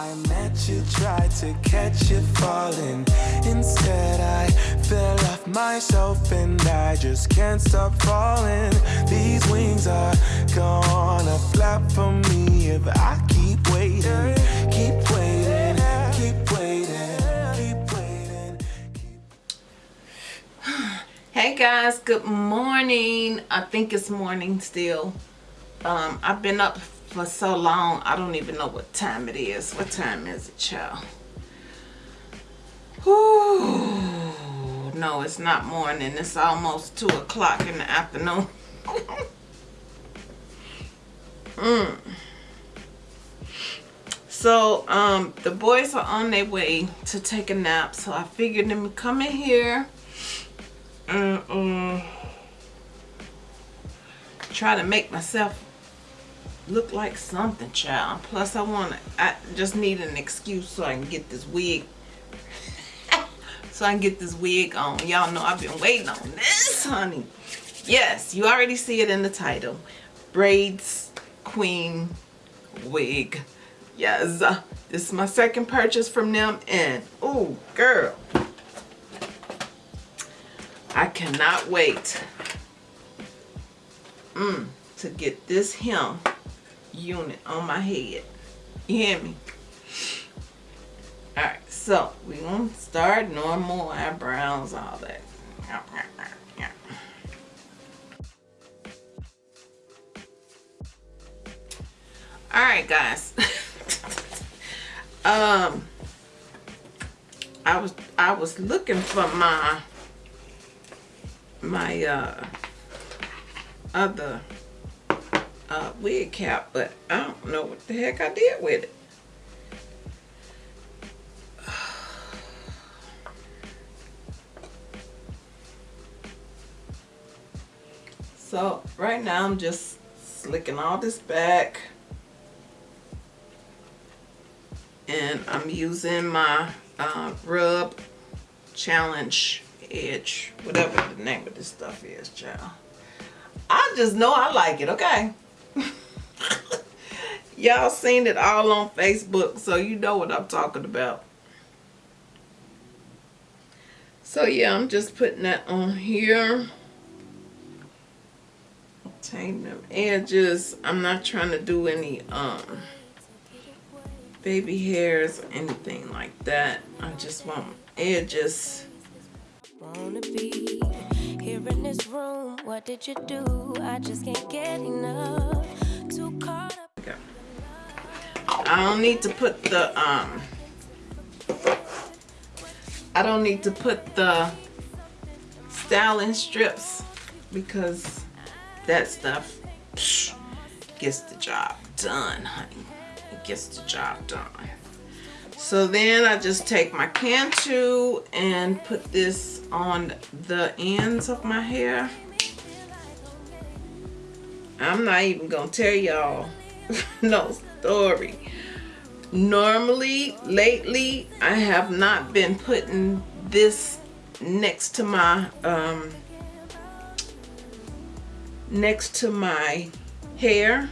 I met you, tried to catch you falling. Instead, I fell off myself and I just can't stop falling. These wings are gonna flap for me if I keep waiting, keep waiting, keep waiting, keep waiting. Hey guys, good morning. I think it's morning still. Um, I've been up for so long, I don't even know what time it is. What time is it, child? Whew. No, it's not morning. It's almost 2 o'clock in the afternoon. mm. So, um, the boys are on their way to take a nap. So I figured me come in here and um, try to make myself look like something, child. Plus, I want to, I just need an excuse so I can get this wig. so I can get this wig on. Y'all know I've been waiting on this, honey. Yes, you already see it in the title. Braids Queen Wig. Yes, uh, this is my second purchase from them. And, oh, girl. I cannot wait. Mm, to get this hem unit on my head. You hear me? Alright, so we gonna start normal eyebrows, all that. Alright guys. um I was I was looking for my my uh other uh, wig cap, but I don't know what the heck I did with it. So right now I'm just slicking all this back. And I'm using my uh, rub challenge edge whatever the name of this stuff is child. I just know I like it okay Y'all seen it all on Facebook, so you know what I'm talking about. So yeah, I'm just putting that on here. Take them edges. I'm not trying to do any um baby hairs or anything like that. I just want edges. Here in this room. What did you do? I just can't get enough. Too caught up. I don't need to put the um I don't need to put the styling strips because that stuff psh, gets the job done, honey. It gets the job done. So then I just take my Cantu and put this on the ends of my hair. I'm not even gonna tell y'all no story. Normally, lately, I have not been putting this next to my um, next to my hair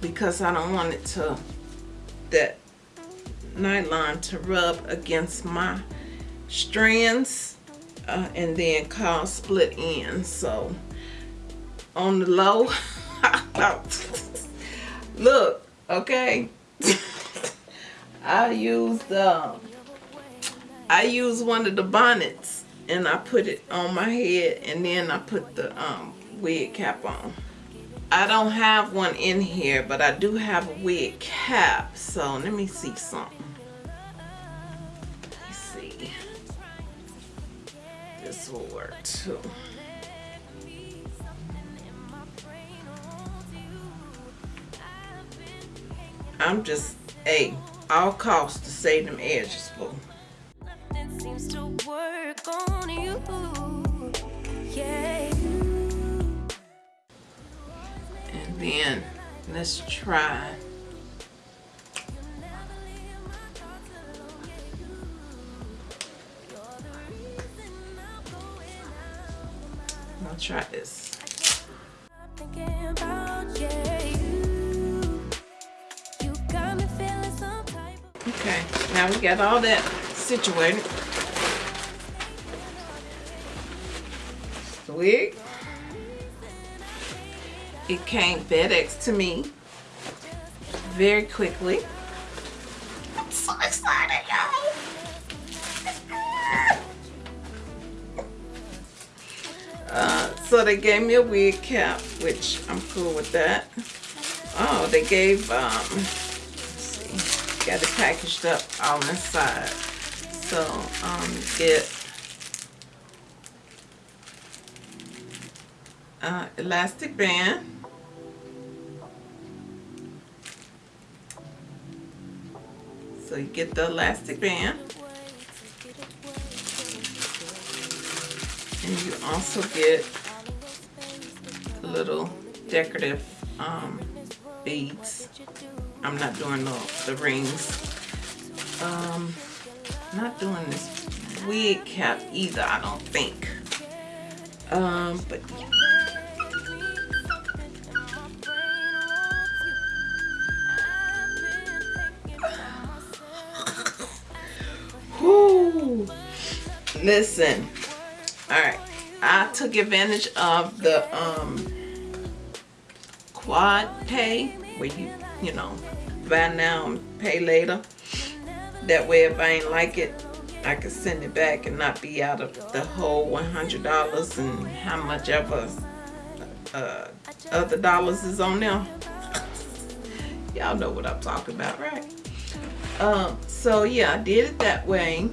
because I don't want it to that nylon to rub against my strands uh, and then cause split ends so on the low look okay? I used um I used one of the bonnets and I put it on my head and then I put the um, wig cap on. I don't have one in here but I do have a wig cap. So let me see something work too I'm just, a all costs to save them edges, for. Nothing seems to work on you. Yeah. And then let's try try this. Okay, now we got all that situated. Wig. It came FedEx to me very quickly. So they gave me a wig cap, which I'm cool with that. Oh, they gave, um, see, got it packaged up on the side. So, um, get uh, elastic band. So you get the elastic band. And you also get little decorative um, beads. I'm not doing the, the rings. Um, not doing this wig cap either, I don't think. Um, but yeah. Listen. Alright. I took advantage of the um quad pay where you, you know, buy now and pay later. That way if I ain't like it, I can send it back and not be out of the whole $100 and how much ever uh, other dollars is on there. Y'all know what I'm talking about, right? Um, so yeah, I did it that way.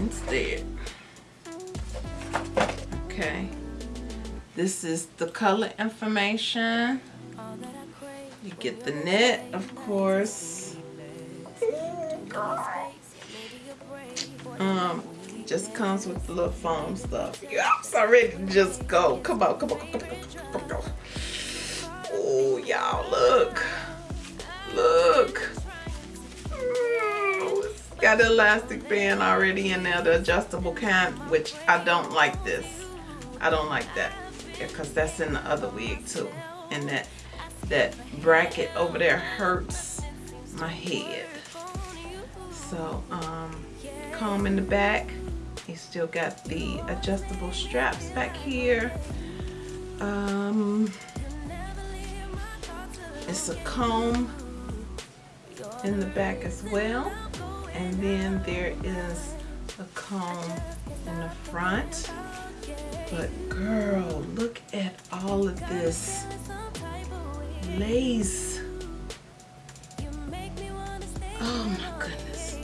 Instead. Okay. This is the color information. You get the net, of course. Um, just comes with the little foam stuff. Yeah, I'm so ready to just go. Come on, come on, come on, come on, come on. Oh, y'all, look. Look. Got an elastic band already in there, the adjustable kind, which I don't like this. I don't like that because that's in the other wig too. And that that bracket over there hurts my head. So, um, comb in the back. You still got the adjustable straps back here. Um, it's a comb in the back as well. And then there is a comb in the front. But girl, look at all of this lace. Oh my goodness.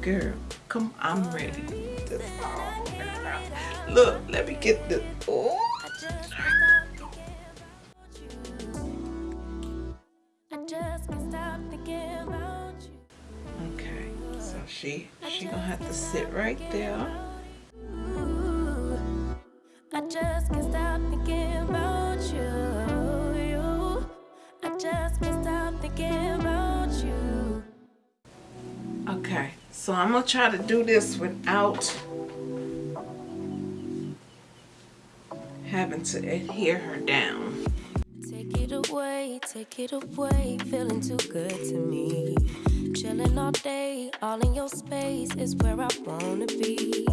Girl, come I'm ready. Look, let me get the oh. She she gonna have to sit right there. I just can't stop thinking about you. you. I just can't stop thinking about you. Okay, so I'm gonna try to do this without having to adhere her down. Take it away, take it away, feeling too good to me. Chilling all day, all in your space is where I wanna be.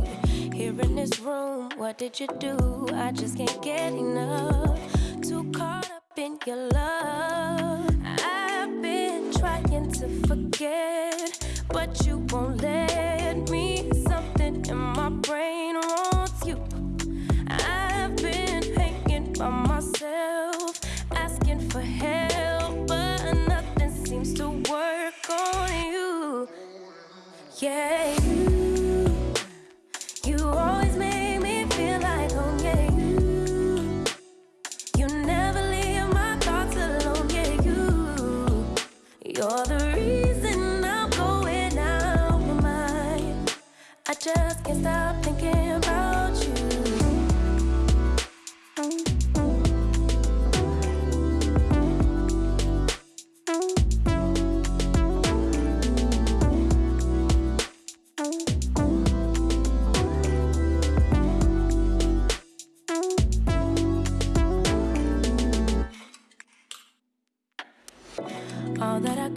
Here in this room, what did you do? I just can't get enough. Too caught up in your love. I've been trying to forget, but you won't let me. Something in my brain wants you. I've been hanging by myself, Yeah,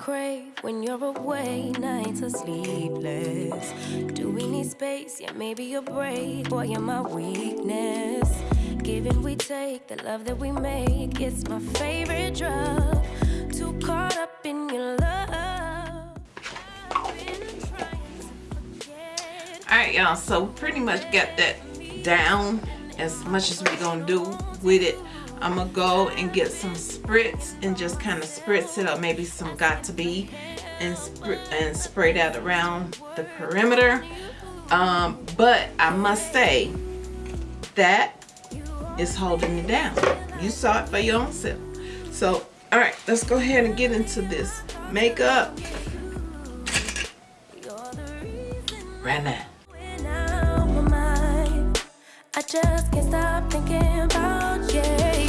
crave when you're away, nights are sleepless. Do we need space? Yeah, maybe a break. Boy, you're my weakness. Giving we take, the love that we make, it's my favorite drug. Too caught up in your love. Alright, y'all, so pretty much got that down as much as we're gonna do with it. I'm gonna go and get some spritz and just kind of spritz it up, maybe some Got2b and, spr and spray that around the perimeter. Um, but I must say that is holding it down. You saw it for your own self. So, all right, let's go ahead and get into this makeup right now. I just can't stop thinking about you.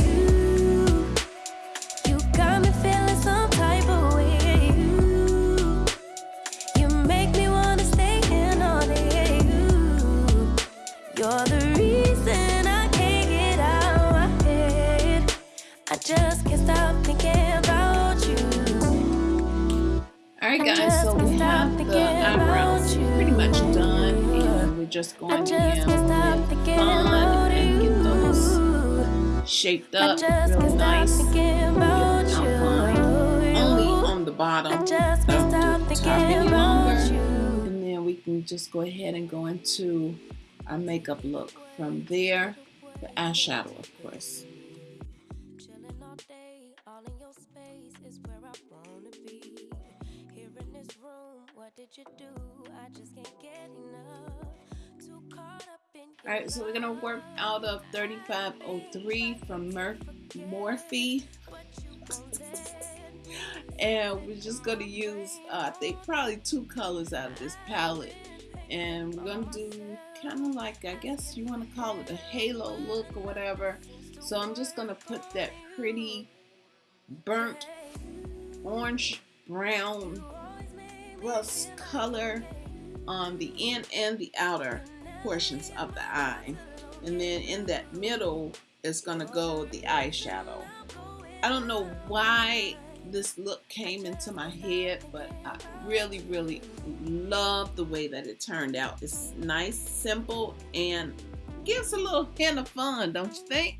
Alright guys, so we have the eyebrows pretty much done and we're just going to have fun and get those shaped up real nice. Only on the bottom, don't do the top any longer. And then we can just go ahead and go into our makeup look. From there, the eyeshadow of course. Right, so we're gonna work out of 3503 from Mur Morphe. and we're just gonna use, uh, I think, probably two colors out of this palette. And we're gonna do kind of like, I guess you wanna call it a halo look or whatever. So I'm just gonna put that pretty burnt orange brown plus color on the in and the outer portions of the eye. And then in that middle is to go the eyeshadow. I don't know why this look came into my head, but I really, really love the way that it turned out. It's nice, simple, and gives a little hint of fun, don't you think?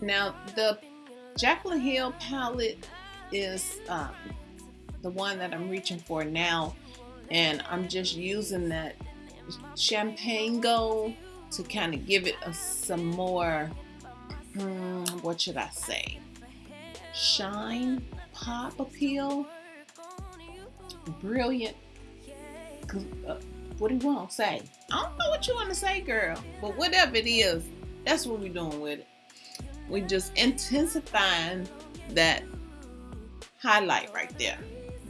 Now, the Jaclyn Hill palette is um, the one that I'm reaching for now. And I'm just using that champagne gold to kind of give it a, some more, hmm, what should I say? shine, pop appeal, brilliant. Uh, what do you want to say? I don't know what you want to say, girl, but whatever it is, that's what we're doing with it. We just intensifying that highlight right there,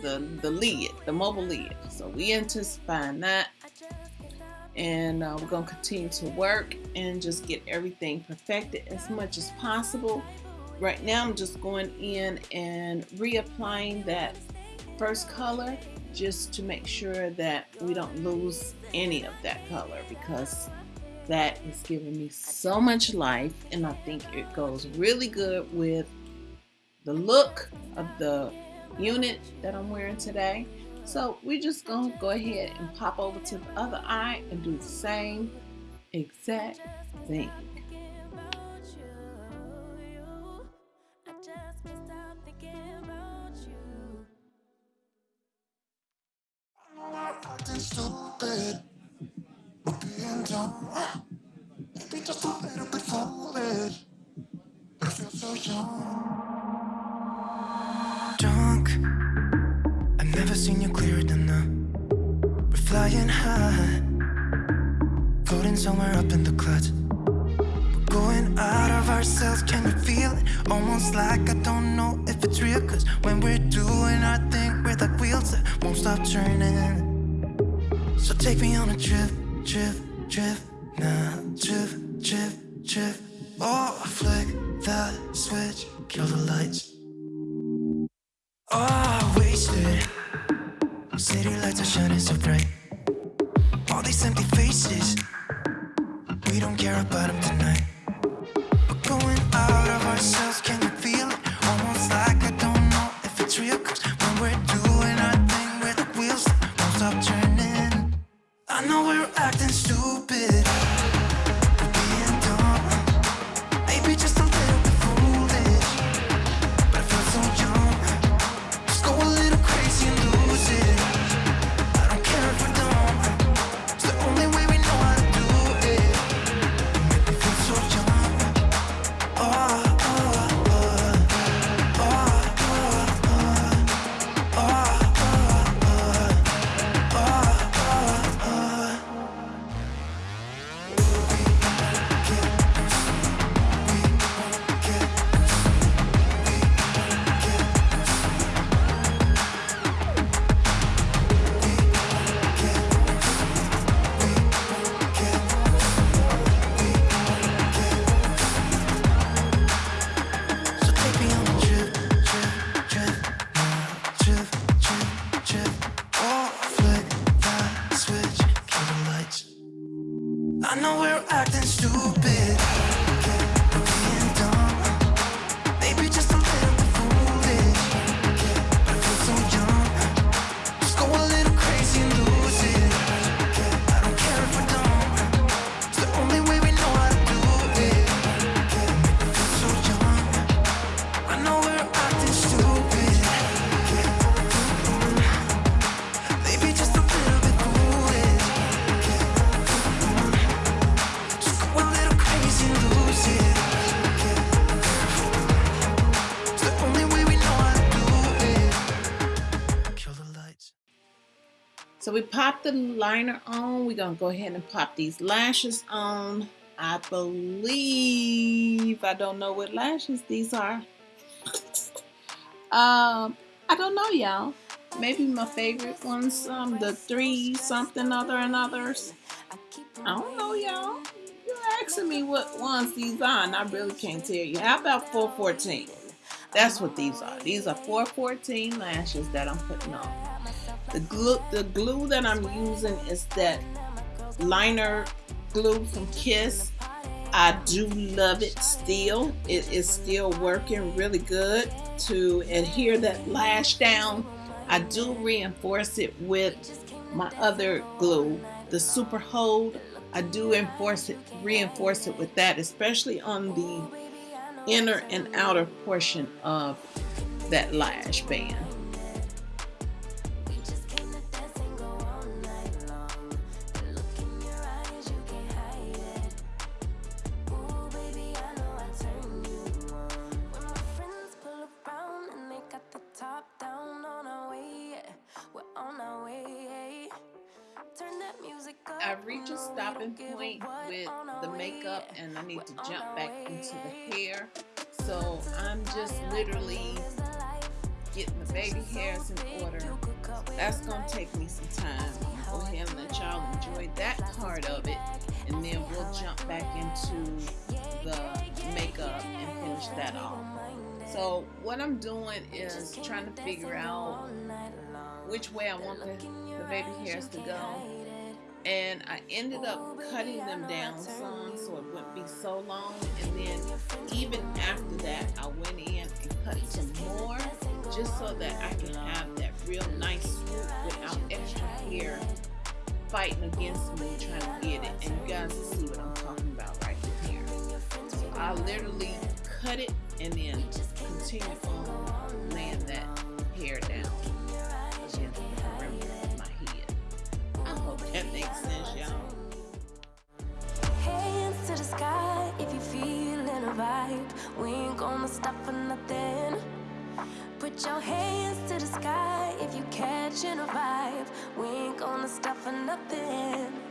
the the lid, the mobile lid. So we intensifying that, and uh, we're gonna continue to work and just get everything perfected as much as possible Right now I'm just going in and reapplying that first color just to make sure that we don't lose any of that color because that is giving me so much life and I think it goes really good with the look of the unit that I'm wearing today. So we're just going to go ahead and pop over to the other eye and do the same exact thing. Acting stupid. But being dumb, maybe just a little bit foolish. I feel so young. Drunk, I've never seen you clearer than now. We're flying high, floating somewhere up in the clouds. We're going out of ourselves, can you feel it? Almost like I don't know if it's real. Cause when we're doing our thing, we're like wheels that won't stop turning. So take me on a trip, trip, trip, now, trip, trip, trip. Oh, flick that switch, kill the lights. Oh, the liner on. We're gonna go ahead and pop these lashes on. I believe I don't know what lashes these are. um, I don't know, y'all. Maybe my favorite ones, um, the three something other and others. I don't know, y'all. You're asking me what ones these are, and I really can't tell you. How about 414? That's what these are. These are 414 lashes that I'm putting on. The glue, the glue that I'm using is that liner glue from Kiss. I do love it still. It is still working really good to adhere that lash down. I do reinforce it with my other glue, the Super Hold. I do enforce it, reinforce it with that, especially on the inner and outer portion of that lash band. I've reached a stopping point with the makeup and I need to jump back into the hair. So I'm just literally getting the baby hairs in order. That's gonna take me some time. Go ahead and let y'all enjoy that part of it. and then we'll jump back into the makeup and finish that off. So what I'm doing is trying to figure out which way I want the, the baby hairs to go. And I ended up cutting them down some so it wouldn't be so long. And then even after that I went in and cut some more just so that I can have that real nice swoop without extra hair fighting against me trying to get it. And you guys will see what I'm talking about right here. So I literally cut it and then continue on laying that hair down that makes sense, y'all. Hands to the sky if you feeling a vibe. We ain't gonna stop for nothing. Put your hands to the sky if you catching a vibe. We ain't gonna stop for nothing.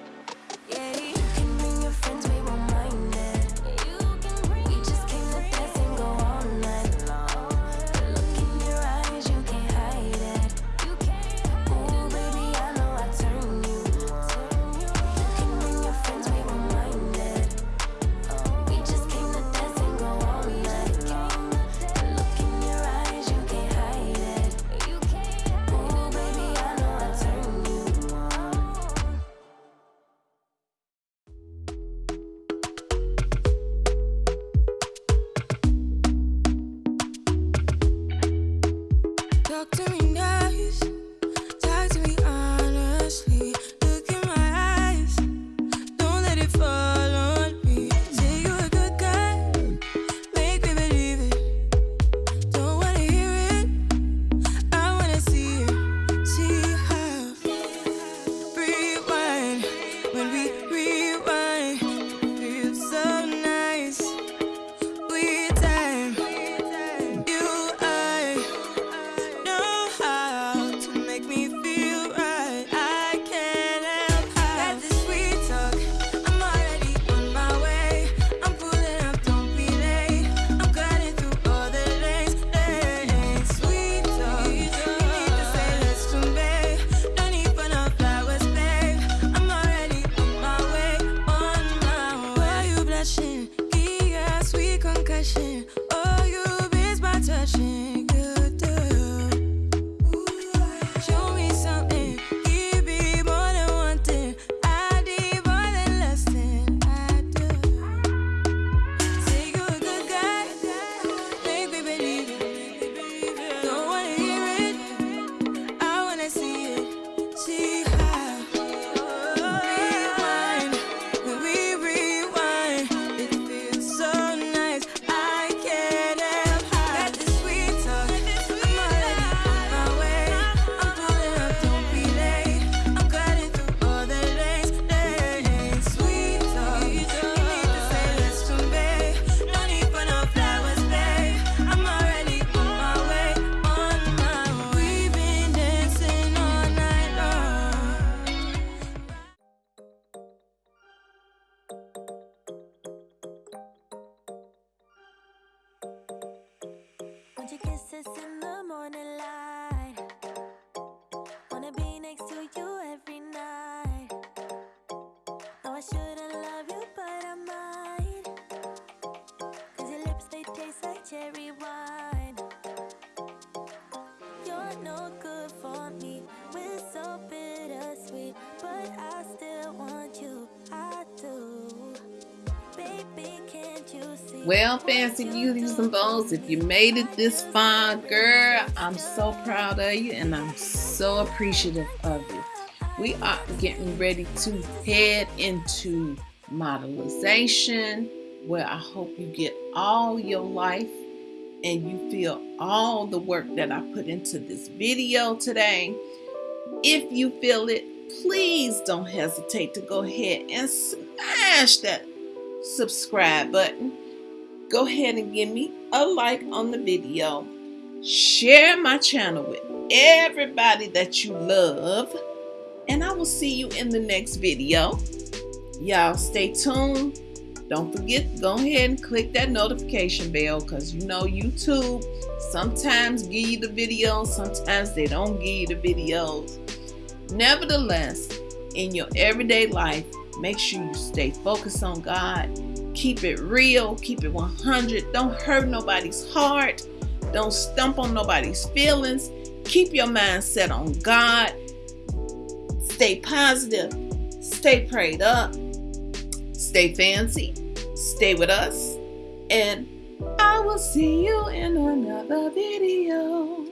Want your kisses in the morning light. Well, fancy beauties and bows, if you made it this far, girl, I'm so proud of you and I'm so appreciative of you. We are getting ready to head into modelization, where I hope you get all your life and you feel all the work that I put into this video today. If you feel it, please don't hesitate to go ahead and smash that subscribe button. Go ahead and give me a like on the video. Share my channel with everybody that you love. And I will see you in the next video. Y'all stay tuned. Don't forget, to go ahead and click that notification bell because you know YouTube sometimes give you the videos, sometimes they don't give you the videos. Nevertheless, in your everyday life, make sure you stay focused on God. Keep it real, keep it 100. Don't hurt nobody's heart. Don't stump on nobody's feelings. Keep your mind set on God. Stay positive. Stay prayed up. Stay fancy. Stay with us. And I will see you in another video.